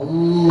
Oh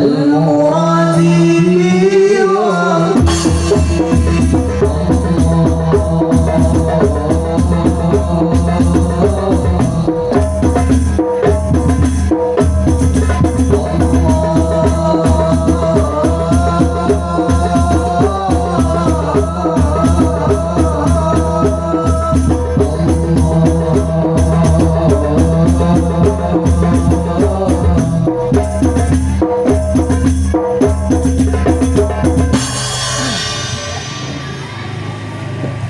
المراد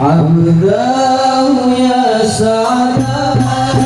عبداه يا سعدان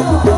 아